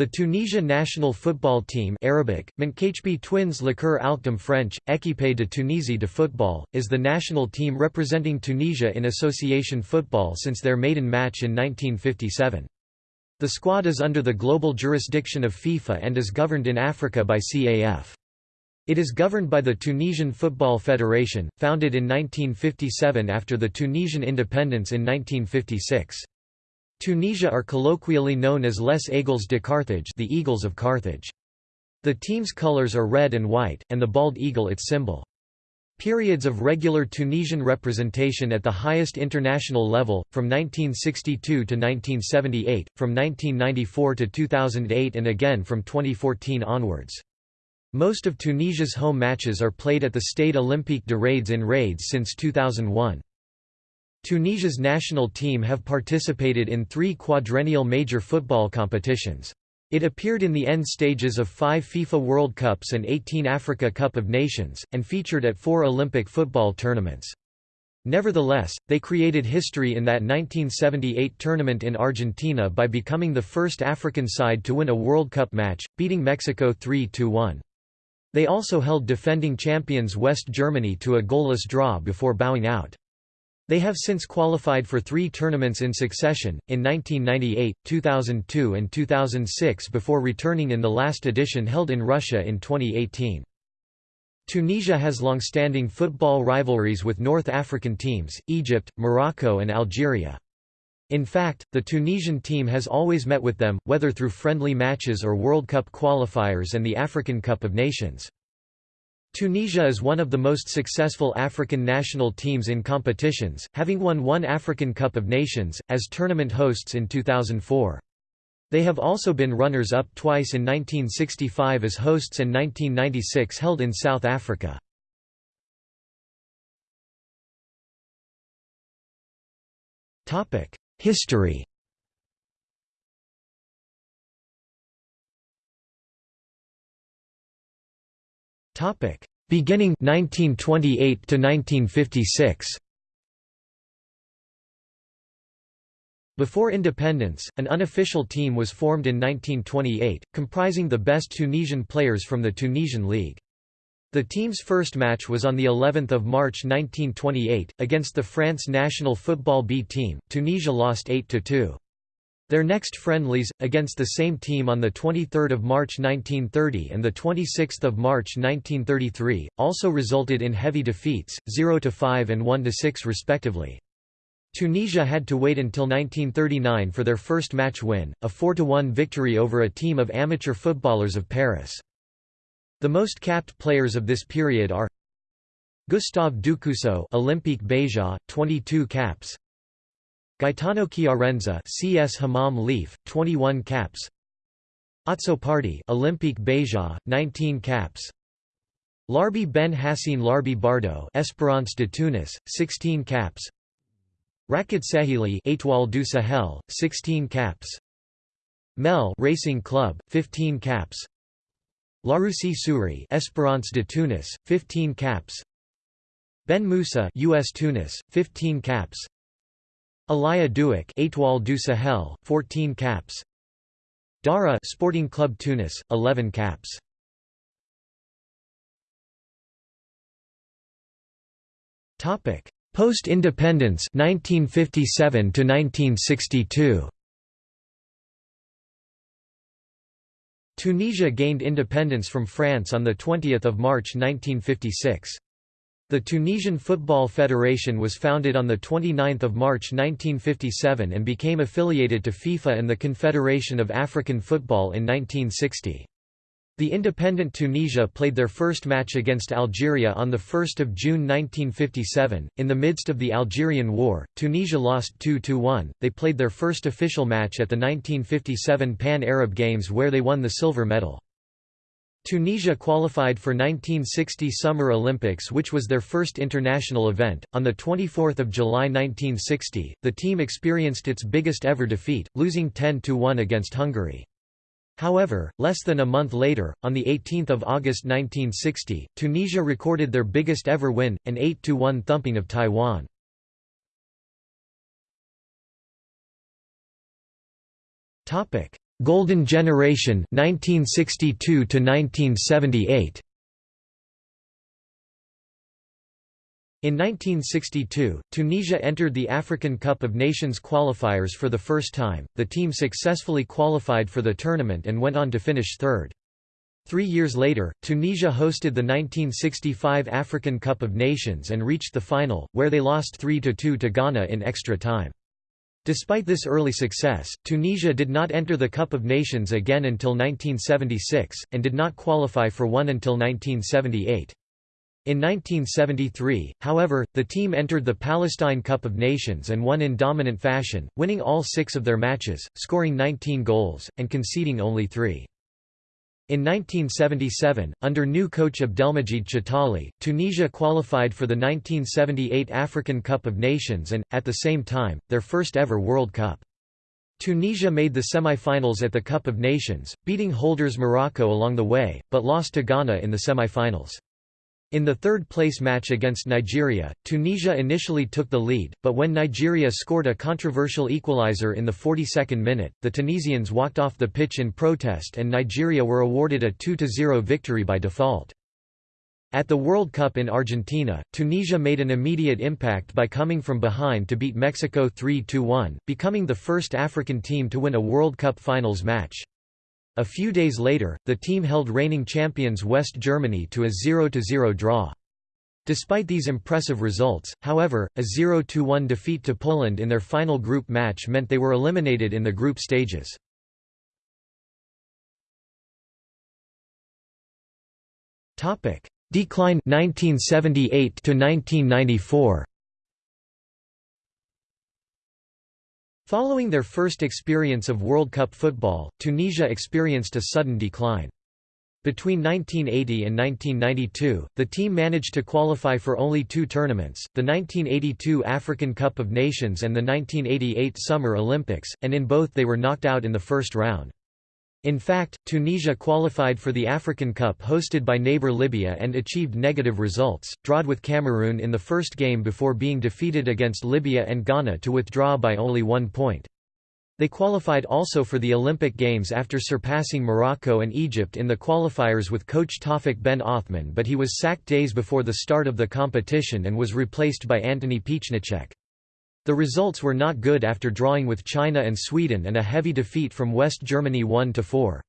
The Tunisia national football team Arabic, Twins Liqueur French, Équipe de Tunisie de football, is the national team representing Tunisia in association football since their maiden match in 1957. The squad is under the global jurisdiction of FIFA and is governed in Africa by CAF. It is governed by the Tunisian Football Federation, founded in 1957 after the Tunisian independence in 1956. Tunisia are colloquially known as Les Aigles de Carthage the Eagles of Carthage. The team's colors are red and white, and the bald eagle its symbol. Periods of regular Tunisian representation at the highest international level, from 1962 to 1978, from 1994 to 2008 and again from 2014 onwards. Most of Tunisia's home matches are played at the Stade Olympique de Rades in Rades since 2001. Tunisia's national team have participated in three quadrennial major football competitions. It appeared in the end stages of five FIFA World Cups and 18 Africa Cup of Nations, and featured at four Olympic football tournaments. Nevertheless, they created history in that 1978 tournament in Argentina by becoming the first African side to win a World Cup match, beating Mexico 3–1. They also held defending champions West Germany to a goalless draw before bowing out. They have since qualified for three tournaments in succession, in 1998, 2002 and 2006 before returning in the last edition held in Russia in 2018. Tunisia has long-standing football rivalries with North African teams, Egypt, Morocco and Algeria. In fact, the Tunisian team has always met with them, whether through friendly matches or World Cup qualifiers and the African Cup of Nations. Tunisia is one of the most successful African national teams in competitions, having won one African Cup of Nations, as tournament hosts in 2004. They have also been runners-up twice in 1965 as hosts and 1996 held in South Africa. History Topic: Beginning 1928 to 1956. Before independence, an unofficial team was formed in 1928, comprising the best Tunisian players from the Tunisian League. The team's first match was on the 11th of March 1928 against the France national football B team. Tunisia lost 8-2. Their next friendlies, against the same team on 23 March 1930 and 26 March 1933, also resulted in heavy defeats, 0–5 and 1–6 respectively. Tunisia had to wait until 1939 for their first match win, a 4–1 victory over a team of amateur footballers of Paris. The most capped players of this period are Gustave Ducuseau Olympique Beja, 22 caps Gaetano Chiarenza CS Hammam-Lif, 21 caps. Party Olympique Beja, 19 caps. Larbi Ben Hassine Larbi Bardo Espérance de Tunis, 16 caps. Rakid Sahili Étoile du Sahel, 16 caps. Mel Racing Club, 15 caps. Laroussi Souri Espérance de Tunis, 15 caps. Ben Moussa US Tunis, 15 caps. Alaya Douek Étoile du Sahel, 14 caps. Dara Sporting Club Tunis, 11 caps. Topic: Post-independence 1957 to 1962. Tunisia gained independence from France on the 20th of March 1956. The Tunisian Football Federation was founded on 29 March 1957 and became affiliated to FIFA and the Confederation of African Football in 1960. The independent Tunisia played their first match against Algeria on 1 June 1957. In the midst of the Algerian War, Tunisia lost 2–1. They played their first official match at the 1957 Pan-Arab Games where they won the silver medal. Tunisia qualified for 1960 Summer Olympics which was their first international event. On the 24th of July 1960, the team experienced its biggest ever defeat, losing 10 to 1 against Hungary. However, less than a month later, on 18 August 1960, Tunisia recorded their biggest ever win, an 8 to 1 thumping of Taiwan. Golden Generation 1962 to 1978 In 1962, Tunisia entered the African Cup of Nations qualifiers for the first time. The team successfully qualified for the tournament and went on to finish third. Three years later, Tunisia hosted the 1965 African Cup of Nations and reached the final, where they lost 3–2 to Ghana in extra time. Despite this early success, Tunisia did not enter the Cup of Nations again until 1976, and did not qualify for one until 1978. In 1973, however, the team entered the Palestine Cup of Nations and won in dominant fashion, winning all six of their matches, scoring 19 goals, and conceding only three. In 1977, under new coach Abdelmajid Chetali, Tunisia qualified for the 1978 African Cup of Nations and, at the same time, their first ever World Cup. Tunisia made the semi-finals at the Cup of Nations, beating holders Morocco along the way, but lost to Ghana in the semi-finals. In the third-place match against Nigeria, Tunisia initially took the lead, but when Nigeria scored a controversial equalizer in the 42nd minute, the Tunisians walked off the pitch in protest and Nigeria were awarded a 2–0 victory by default. At the World Cup in Argentina, Tunisia made an immediate impact by coming from behind to beat Mexico 3–1, becoming the first African team to win a World Cup finals match. A few days later, the team held reigning champions West Germany to a 0–0 draw. Despite these impressive results, however, a 0–1 defeat to Poland in their final group match meant they were eliminated in the group stages. Decline 1978 to 1994 Following their first experience of World Cup football, Tunisia experienced a sudden decline. Between 1980 and 1992, the team managed to qualify for only two tournaments, the 1982 African Cup of Nations and the 1988 Summer Olympics, and in both they were knocked out in the first round. In fact, Tunisia qualified for the African Cup hosted by neighbour Libya and achieved negative results, drawed with Cameroon in the first game before being defeated against Libya and Ghana to withdraw by only one point. They qualified also for the Olympic Games after surpassing Morocco and Egypt in the qualifiers with coach Tawfik Ben Othman but he was sacked days before the start of the competition and was replaced by Antoni Piechniczek. The results were not good after drawing with China and Sweden and a heavy defeat from West Germany 1–4.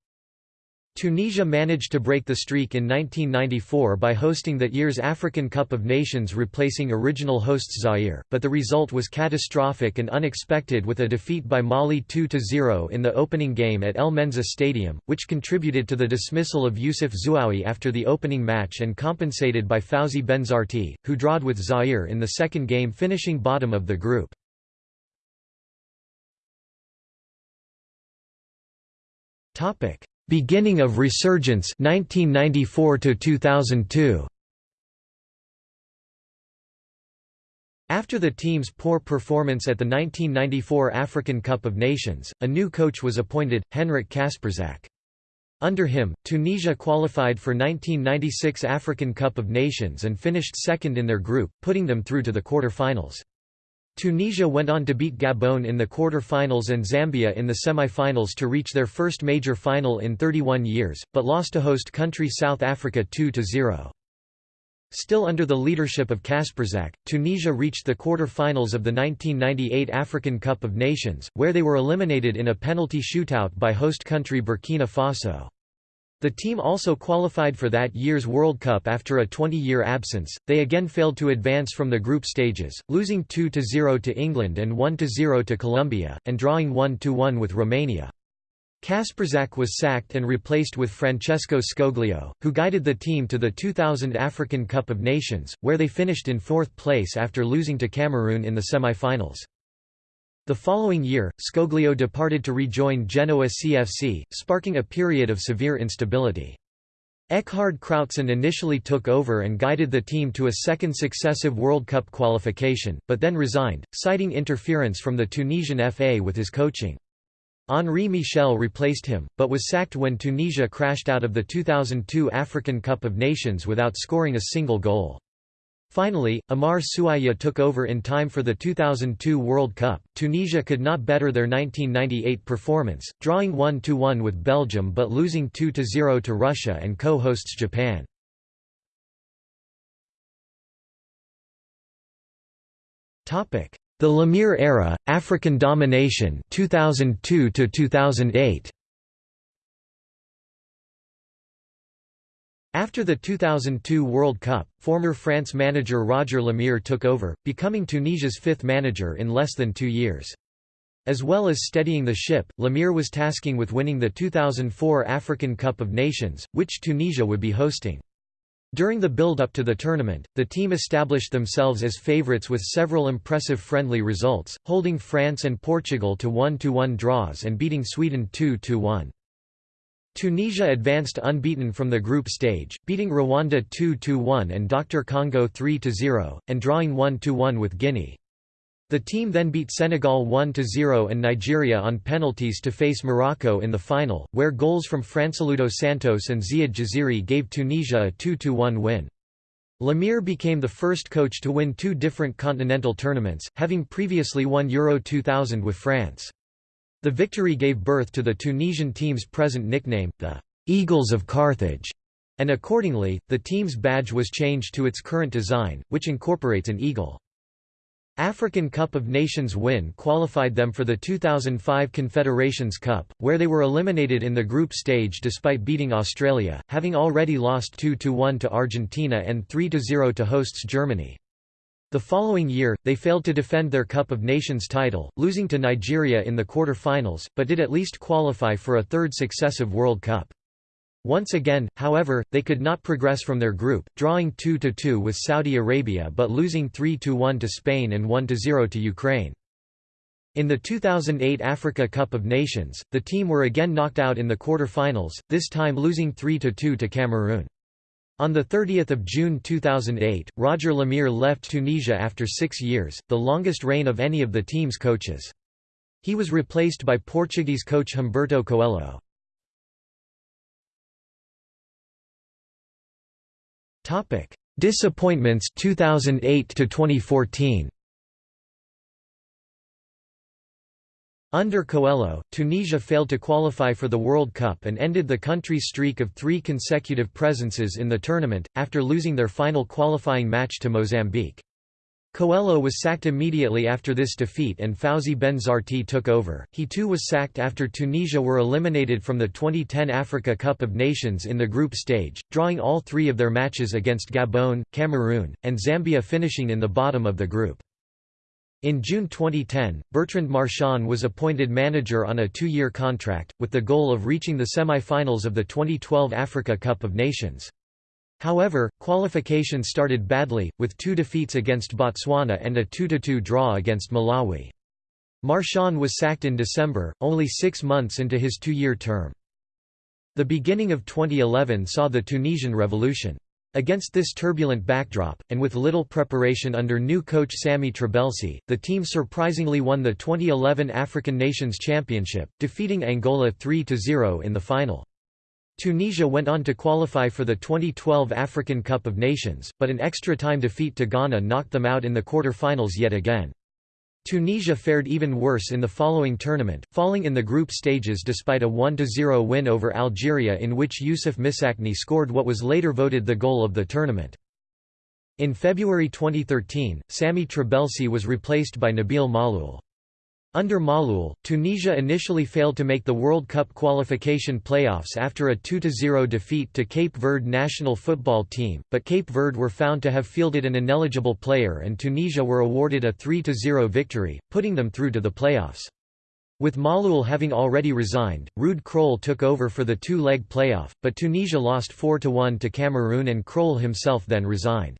Tunisia managed to break the streak in 1994 by hosting that year's African Cup of Nations replacing original hosts Zaire, but the result was catastrophic and unexpected with a defeat by Mali 2–0 in the opening game at El Menzah Stadium, which contributed to the dismissal of Youssef Zouaoui after the opening match and compensated by Fawzi Benzarti, who drawed with Zaire in the second game finishing bottom of the group. Topic Beginning of resurgence 1994 to 2002 After the team's poor performance at the 1994 African Cup of Nations, a new coach was appointed, Henryk Kasperczak. Under him, Tunisia qualified for 1996 African Cup of Nations and finished second in their group, putting them through to the quarter-finals. Tunisia went on to beat Gabon in the quarter-finals and Zambia in the semi-finals to reach their first major final in 31 years, but lost to host country South Africa 2–0. Still under the leadership of Kasperczak, Tunisia reached the quarter-finals of the 1998 African Cup of Nations, where they were eliminated in a penalty shootout by host country Burkina Faso. The team also qualified for that year's World Cup after a 20-year absence. They again failed to advance from the group stages, losing 2-0 to England and 1-0 to Colombia, and drawing 1-1 with Romania. Kasperczak was sacked and replaced with Francesco Scoglio, who guided the team to the 2000 African Cup of Nations, where they finished in fourth place after losing to Cameroon in the semi-finals. The following year, Scoglio departed to rejoin Genoa CFC, sparking a period of severe instability. Eckhard Krautzun initially took over and guided the team to a second successive World Cup qualification, but then resigned, citing interference from the Tunisian FA with his coaching. Henri Michel replaced him, but was sacked when Tunisia crashed out of the 2002 African Cup of Nations without scoring a single goal. Finally, Amar Souaïa took over in time for the 2002 World Cup. Tunisia could not better their 1998 performance, drawing 1-1 with Belgium but losing 2-0 to Russia and co-hosts Japan. Topic: The Lemerre era, African domination 2002 to 2008. After the 2002 World Cup, former France manager Roger Lemerre took over, becoming Tunisia's fifth manager in less than two years. As well as steadying the ship, Lemerre was tasking with winning the 2004 African Cup of Nations, which Tunisia would be hosting. During the build-up to the tournament, the team established themselves as favourites with several impressive friendly results, holding France and Portugal to 1–1 draws and beating Sweden 2–1. Tunisia advanced unbeaten from the group stage, beating Rwanda 2–1 and Dr Congo 3–0, and drawing 1–1 with Guinea. The team then beat Senegal 1–0 and Nigeria on penalties to face Morocco in the final, where goals from Francileudo Santos and Ziad Jaziri gave Tunisia a 2–1 win. Lemerre became the first coach to win two different continental tournaments, having previously won Euro 2000 with France. The victory gave birth to the Tunisian team's present nickname, the Eagles of Carthage, and accordingly, the team's badge was changed to its current design, which incorporates an eagle. African Cup of Nations win qualified them for the 2005 Confederations Cup, where they were eliminated in the group stage despite beating Australia, having already lost 2–1 to Argentina and 3–0 to hosts Germany. The following year, they failed to defend their Cup of Nations title, losing to Nigeria in the quarter-finals, but did at least qualify for a third successive World Cup. Once again, however, they could not progress from their group, drawing 2–2 with Saudi Arabia but losing 3–1 to Spain and 1–0 to Ukraine. In the 2008 Africa Cup of Nations, the team were again knocked out in the quarter-finals, this time losing 3–2 to Cameroon. On 30 June 2008, Roger Lemerre left Tunisia after six years, the longest reign of any of the team's coaches. He was replaced by Portuguese coach Humberto Coelho. Disappointments 2008 to 2014. Under Coelho, Tunisia failed to qualify for the World Cup and ended the country's streak of three consecutive presences in the tournament, after losing their final qualifying match to Mozambique. Coelho was sacked immediately after this defeat and Fawzi Benzarti took over. He too was sacked after Tunisia were eliminated from the 2010 Africa Cup of Nations in the group stage, drawing all three of their matches against Gabon, Cameroon, and Zambia finishing in the bottom of the group. In June 2010, Bertrand Marchand was appointed manager on a two-year contract, with the goal of reaching the semi-finals of the 2012 Africa Cup of Nations. However, qualification started badly, with two defeats against Botswana and a 2–2 draw against Malawi. Marchand was sacked in December, only six months into his two-year term. The beginning of 2011 saw the Tunisian Revolution. Against this turbulent backdrop, and with little preparation under new coach Sami Trabelsi, the team surprisingly won the 2011 African Nations Championship, defeating Angola 3–0 in the final. Tunisia went on to qualify for the 2012 African Cup of Nations, but an extra-time defeat to Ghana knocked them out in the quarter-finals yet again. Tunisia fared even worse in the following tournament, falling in the group stages despite a 1–0 win over Algeria in which Youssef Msakni scored what was later voted the goal of the tournament. In February 2013, Sami Trabelsi was replaced by Nabil Maaloul. Under Maaloul, Tunisia initially failed to make the World Cup qualification playoffs after a 2–0 defeat to Cape Verde national football team, but Cape Verde were found to have fielded an ineligible player and Tunisia were awarded a 3–0 victory, putting them through to the playoffs. With Maaloul having already resigned, Ruud Krol took over for the two-leg playoff, but Tunisia lost 4–1 to Cameroon and Krol himself then resigned.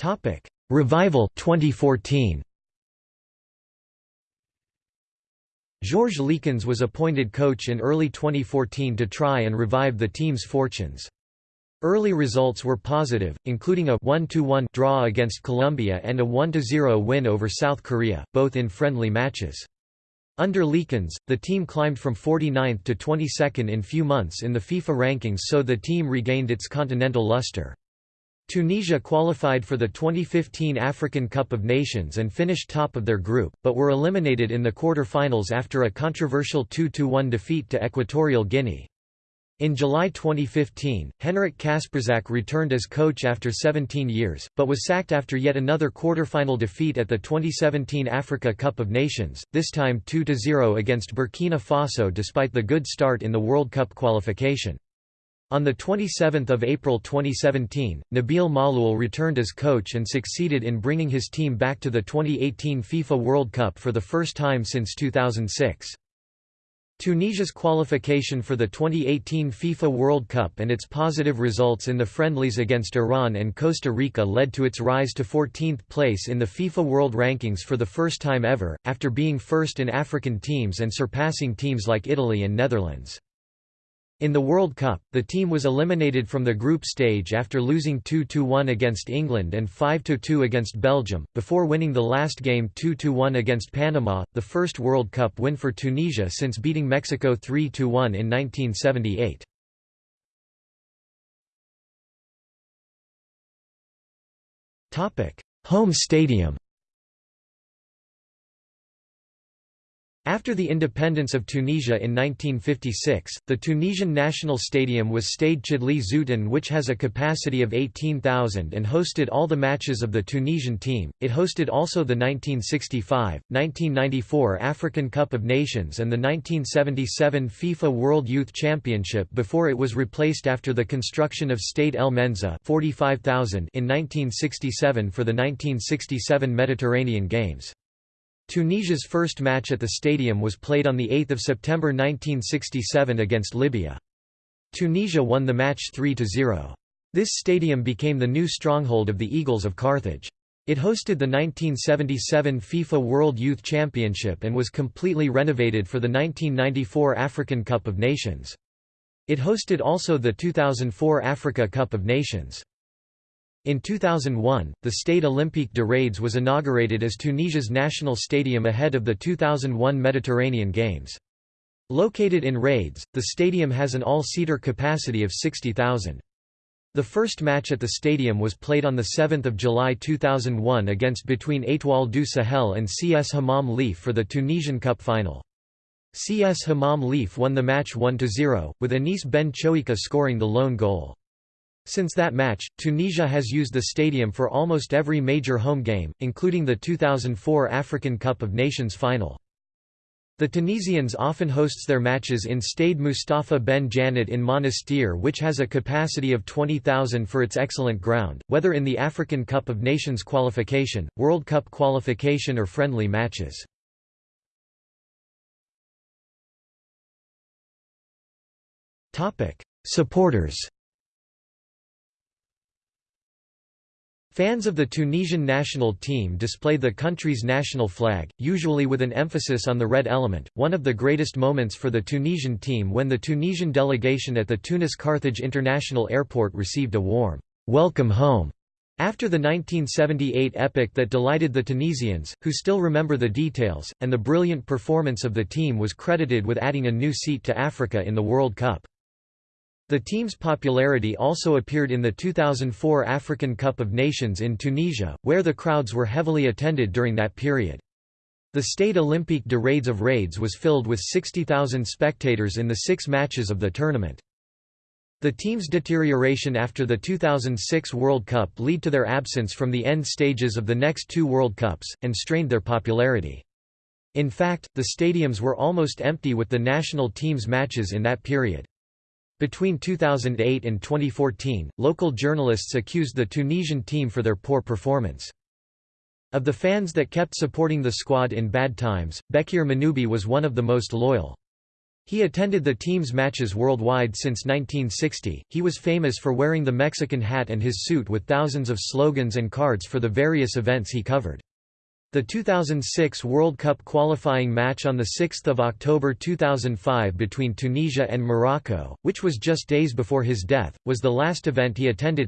Topic: Revival 2014. Georges Leekens was appointed coach in early 2014 to try and revive the team's fortunes. Early results were positive, including a 1–1 draw against Colombia and a 1–0 win over South Korea, both in friendly matches. Under Leekens, the team climbed from 49th to 22nd in few months in the FIFA rankings so the team regained its continental luster. Tunisia qualified for the 2015 African Cup of Nations and finished top of their group, but were eliminated in the quarter-finals after a controversial 2–1 defeat to Equatorial Guinea. In July 2015, Henryk Kasperczak returned as coach after 17 years, but was sacked after yet another quarter-final defeat at the 2017 Africa Cup of Nations, this time 2–0 against Burkina Faso despite the good start in the World Cup qualification. On 27 April 2017, Nabil Maaloul returned as coach and succeeded in bringing his team back to the 2018 FIFA World Cup for the first time since 2006. Tunisia's qualification for the 2018 FIFA World Cup and its positive results in the friendlies against Iran and Costa Rica led to its rise to 14th place in the FIFA World Rankings for the first time ever, after being first in African teams and surpassing teams like Italy and Netherlands. In the World Cup, the team was eliminated from the group stage after losing 2–1 against England and 5–2 against Belgium, before winning the last game 2–1 against Panama, the first World Cup win for Tunisia since beating Mexico 3–1 in 1978. Home stadium After the independence of Tunisia in 1956, the Tunisian national stadium was Stade Chedly Zouiten which has a capacity of 18,000 and hosted all the matches of the Tunisian team. It hosted also the 1965, 1994 African Cup of Nations and the 1977 FIFA World Youth Championship before it was replaced after the construction of Stade El Menzah 45,000 in 1967 for the 1967 Mediterranean Games. Tunisia's first match at the stadium was played on 8 September 1967 against Libya. Tunisia won the match 3–0. This stadium became the new stronghold of the Eagles of Carthage. It hosted the 1977 FIFA World Youth Championship and was completely renovated for the 1994 African Cup of Nations. It hosted also the 2004 Africa Cup of Nations. In 2001, the Stade Olympique de Rades was inaugurated as Tunisia's national stadium ahead of the 2001 Mediterranean Games. Located in Rades, the stadium has an all-seater capacity of 60,000. The first match at the stadium was played on 7 July 2001 against between Étoile du Sahel and CS Hammam-Lif for the Tunisian Cup final. CS Hammam-Lif won the match 1–0, with Anis Ben Chouika scoring the lone goal. Since that match, Tunisia has used the stadium for almost every major home game, including the 2004 African Cup of Nations final. The Tunisians often hosts their matches in Stade Mustafa Ben Jannet in Monastir which has a capacity of 20,000 for its excellent ground, whether in the African Cup of Nations qualification, World Cup qualification or friendly matches. Supporters Fans of the Tunisian national team display the country's national flag, usually with an emphasis on the red element. One of the greatest moments for the Tunisian team when the Tunisian delegation at the Tunis Carthage International Airport received a warm, welcome home after the 1978 epic that delighted the Tunisians, who still remember the details, and the brilliant performance of the team was credited with adding a new seat to Africa in the World Cup. The team's popularity also appeared in the 2004 African Cup of Nations in Tunisia, where the crowds were heavily attended during that period. The Stade Olympique de Rades of Rades was filled with 60,000 spectators in the six matches of the tournament. The team's deterioration after the 2006 World Cup led to their absence from the end stages of the next two World Cups, and strained their popularity. In fact, the stadiums were almost empty with the national team's matches in that period. Between 2008 and 2014, local journalists accused the Tunisian team for their poor performance. Of the fans that kept supporting the squad in bad times, Bekir Manoubi was one of the most loyal. He attended the team's matches worldwide since 1960. He was famous for wearing the Mexican hat and his suit with thousands of slogans and cards for the various events he covered. The 2006 World Cup qualifying match on 6 October 2005 between Tunisia and Morocco, which was just days before his death, was the last event he attended.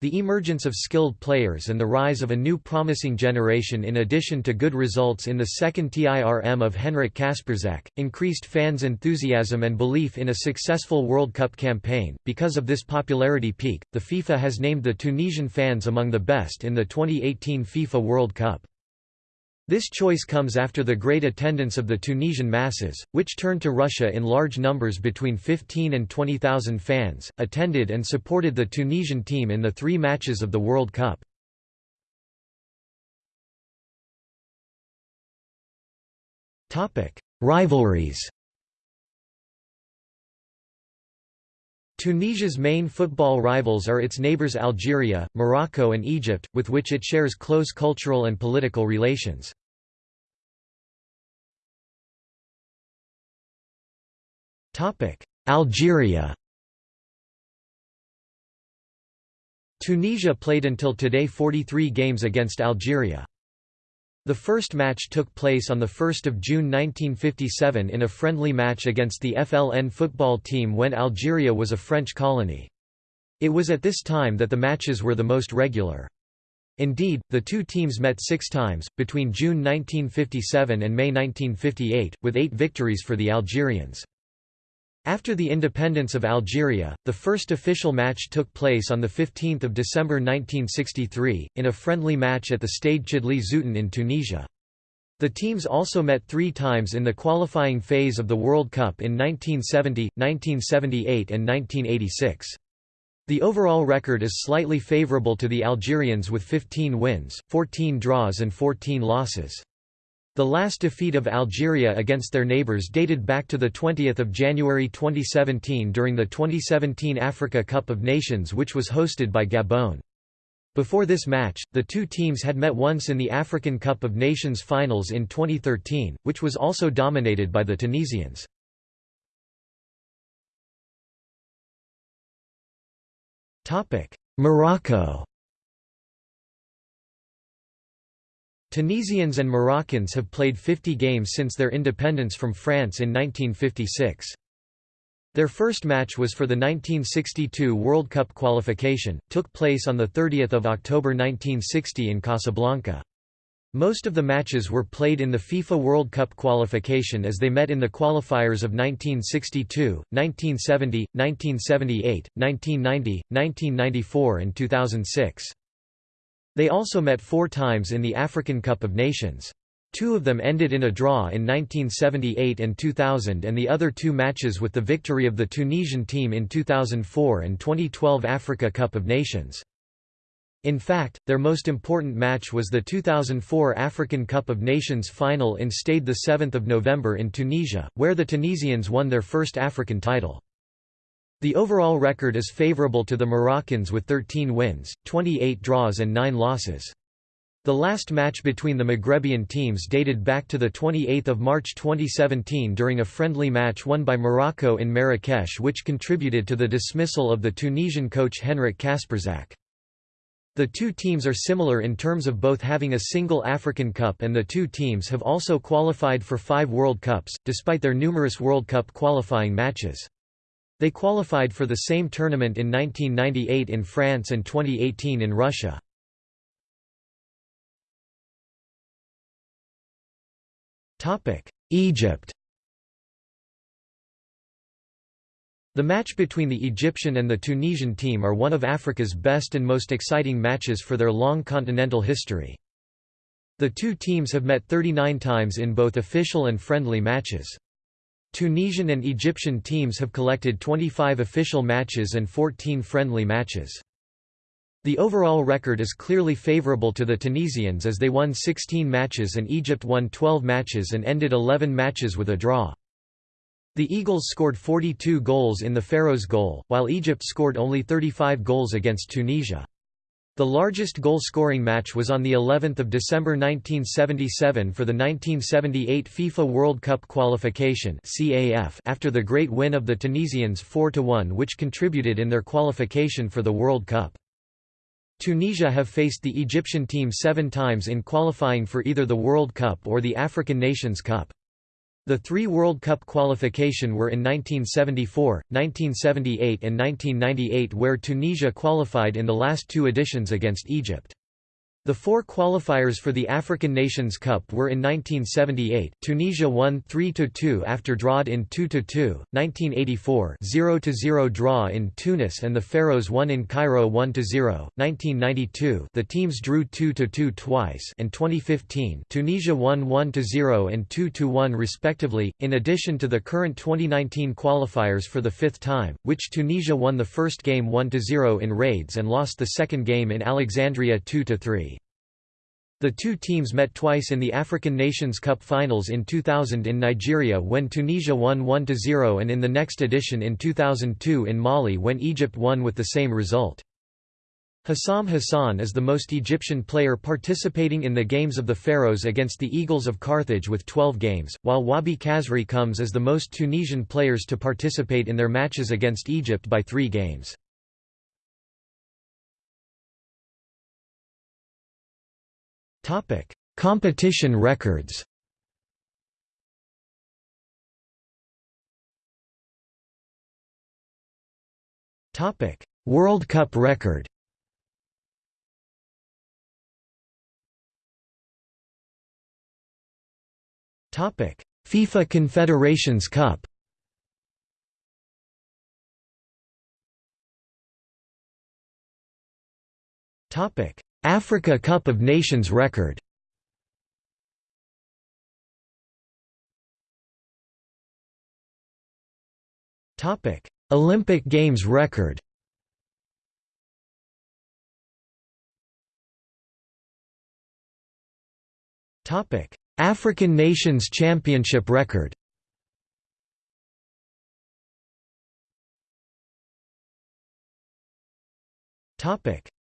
The emergence of skilled players and the rise of a new promising generation in addition to good results in the second TIRM of Henryk Kasperczak, increased fans' enthusiasm and belief in a successful World Cup campaign. Because of this popularity peak, the FIFA has named the Tunisian fans among the best in the 2018 FIFA World Cup. This choice comes after the great attendance of the Tunisian masses, which turned to Russia in large numbers between 15 and 20,000 fans, attended and supported the Tunisian team in the three matches of the World Cup. Rivalries Tunisia's main football rivals are its neighbours Algeria, Morocco and Egypt, with which it shares close cultural and political relations. Algeria Tunisia played until today 43 games against Algeria. The first match took place on 1 June 1957 in a friendly match against the FLN football team when Algeria was a French colony. It was at this time that the matches were the most regular. Indeed, the two teams met six times, between June 1957 and May 1958, with eight victories for the Algerians. After the independence of Algeria, the first official match took place on 15 December 1963, in a friendly match at the Stade Chedly Zouiten in Tunisia. The teams also met three times in the qualifying phase of the World Cup in 1970, 1978 and 1986. The overall record is slightly favourable to the Algerians with 15 wins, 14 draws and 14 losses. The last defeat of Algeria against their neighbours dated back to 20 January 2017 during the 2017 Africa Cup of Nations which was hosted by Gabon. Before this match, the two teams had met once in the African Cup of Nations finals in 2013, which was also dominated by the Tunisians. Morocco Tunisians and Moroccans have played 50 games since their independence from France in 1956. Their first match was for the 1962 World Cup qualification, took place on 30 October 1960 in Casablanca. Most of the matches were played in the FIFA World Cup qualification as they met in the qualifiers of 1962, 1970, 1978, 1990, 1994 and 2006. They also met four times in the African Cup of Nations. Two of them ended in a draw in 1978 and 2000 and the other two matches with the victory of the Tunisian team in 2004 and 2012 Africa Cup of Nations. In fact, their most important match was the 2004 African Cup of Nations final in Stade 7 November in Tunisia, where the Tunisians won their first African title. The overall record is favourable to the Moroccans with 13 wins, 28 draws and 9 losses. The last match between the Maghrebian teams dated back to 28 March 2017 during a friendly match won by Morocco in Marrakesh which contributed to the dismissal of the Tunisian coach Henryk Kasperczak. The two teams are similar in terms of both having a single African Cup and the two teams have also qualified for five World Cups, despite their numerous World Cup qualifying matches. They qualified for the same tournament in 1998 in France and 2018 in Russia. Egypt The match between the Egyptian and the Tunisian team are one of Africa's best and most exciting matches for their long continental history. The two teams have met 39 times in both official and friendly matches. Tunisian and Egyptian teams have collected 25 official matches and 14 friendly matches. The overall record is clearly favourable to the Tunisians as they won 16 matches and Egypt won 12 matches and ended 11 matches with a draw. The Eagles scored 42 goals in the Pharaohs' goal, while Egypt scored only 35 goals against Tunisia. The largest goal-scoring match was on the 11th of December 1977 for the 1978 FIFA World Cup qualification (CAF) after the great win of the Tunisians 4-1 which contributed in their qualification for the World Cup. Tunisia have faced the Egyptian team 7 times in qualifying for either the World Cup or the African Nations Cup. The three World Cup qualification were in 1974, 1978 and 1998 where Tunisia qualified in the last two editions against Egypt. The four qualifiers for the African Nations Cup were in 1978, Tunisia won 3–2 after drawed in 2–2, 1984 0–0 draw in Tunis and the Pharaohs won in Cairo 1–0, 1992 the teams drew 2–2 twice and 2015 Tunisia won 1–0 and 2–1 respectively, in addition to the current 2019 qualifiers for the fifth time, which Tunisia won the first game 1–0 in Rades and lost the second game in Alexandria 2–3. The two teams met twice in the African Nations Cup finals in 2000 in Nigeria when Tunisia won 1–0 and in the next edition in 2002 in Mali when Egypt won with the same result. Hossam Hassan is the most Egyptian player participating in the Games of the Pharaohs against the Eagles of Carthage with 12 games, while Wahbi Khazri comes as the most Tunisian players to participate in their matches against Egypt by three games. Topic: Competition records. Topic: World Cup record. Topic: FIFA Confederations Cup. Topic: Africa Cup of Nations record. Olympic Games record. African Nations Championship record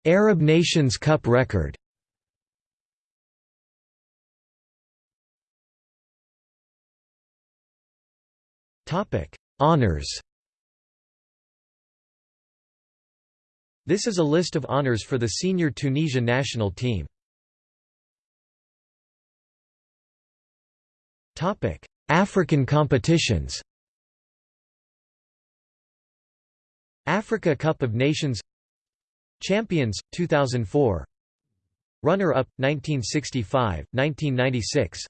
Arab Nations Cup record. Honours This is a list of honours for the senior Tunisia national team. African competitions. Africa Cup of Nations Champions 2004 Runner-up 1965 1996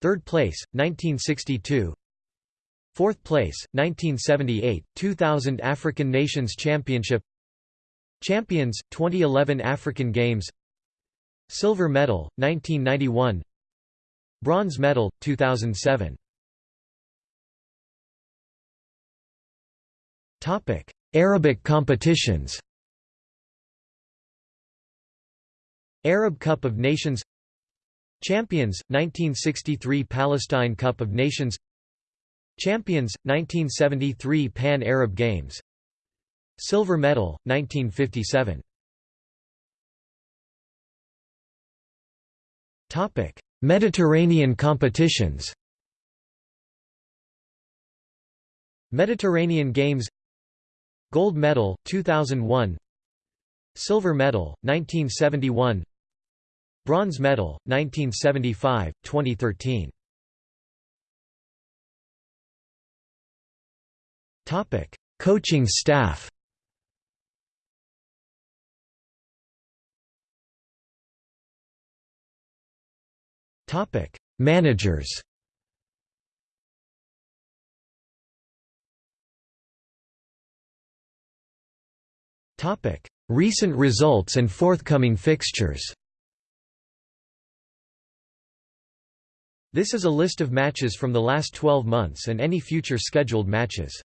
Third place 1962 Fourth place 1978 2000 African Nations Championship. Champions 2011 African Games. Silver medal 1991 Bronze medal 2007 Topic Arabic competitions Arab Cup of Nations Champions 1963 Palestine Cup of Nations Champions 1973 Pan Arab Games Silver medal 1957 Topic Mediterranean competitions. Mediterranean Games. Gold medal 2001 Silver medal 1971 Bronze medal, 1975, 2013. Topic: Coaching staff. Topic: Managers. Topic: Recent results and forthcoming fixtures. This is a list of matches from the last 12 months and any future scheduled matches.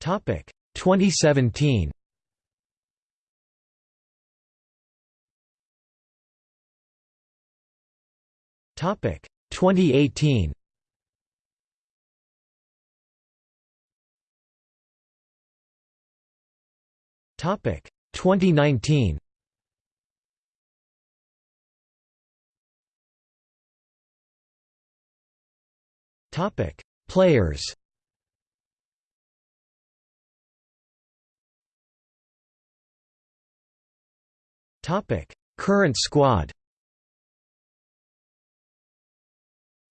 Topic 2017. Topic 2018. 2019. Topic: Players. Topic: Current squad.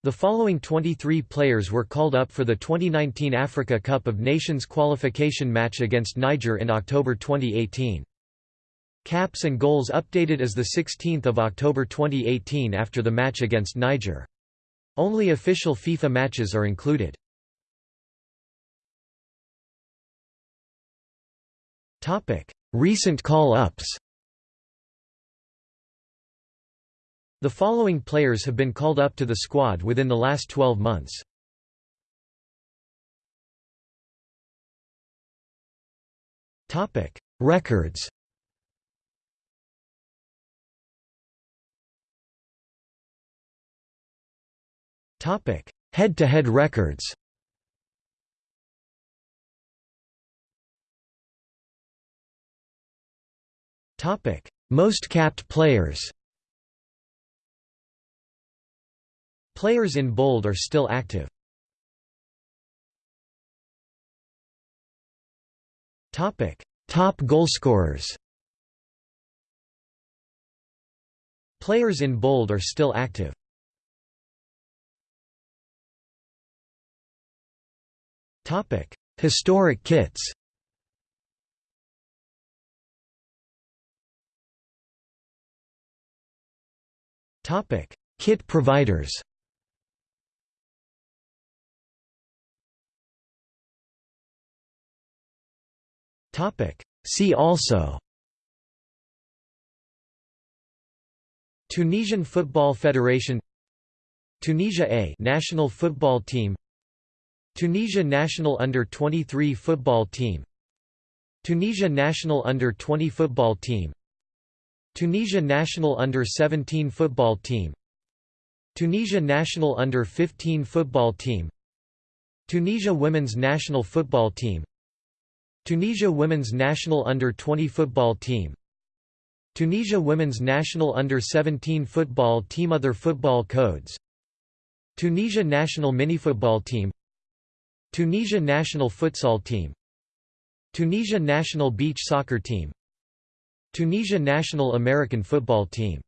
The following 23 players were called up for the 2019 Africa Cup of Nations qualification match against Niger in October 2018. Caps and goals updated as 16 October 2018 after the match against Niger. Only official FIFA matches are included. Recent call-ups The following players have been called up to the squad within the last 12 months. Topic: Records. Topic: Head-to-head records. Topic: Most capped players. Players in bold are still active. Topic: Top goalscorers. Players in bold are still active. Topic: Historic kits. Topic: Kit providers. See also Tunisian Football Federation Tunisia A national football team Tunisia national under-23 football team Tunisia national under-20 football team Tunisia national under-17 football team Tunisia national under-15 football team Tunisia women's national football team Tunisia women's national under-20 football team. Tunisia women's national under-17 football team Other football codes. Tunisia national minifootball team. Tunisia national futsal team. Tunisia national beach soccer team. Tunisia national American football team